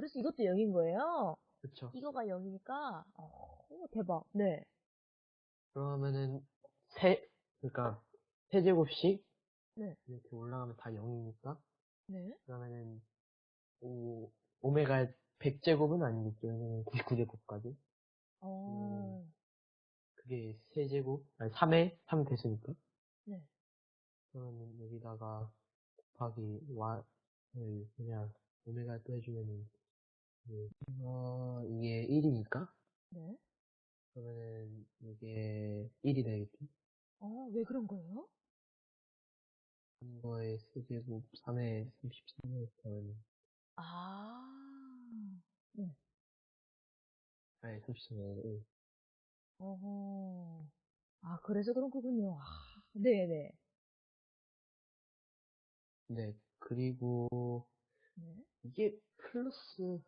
아, 그래서 이것도 0인 거예요? 그쵸. 이거가 0이니까, 어, 오, 대박. 네. 그러면은, 세, 그러니까, 세제곱씩 네. 이렇게 올라가면 다 0이니까, 네. 그러면은, 오, 오메가 100제곱은 아니겠죠. 왜냐면 99제곱까지. 어, 그게 세제곱, 아니, 3에 3 됐으니까. 네. 그러면 여기다가 곱하기 y을 그냥 오메가 또 해주면은 그, 어 이게 1이니까 네. 그러면은 이게 1이 되겠지 어, 왜 그런 거예요? 3거에 세제곱 3에 33을 그러면 아, 네. 아니 33에 1 어허. 아, 그래서 그런 거군요. 아, 네네. 네 그리고 네. 이게 플러스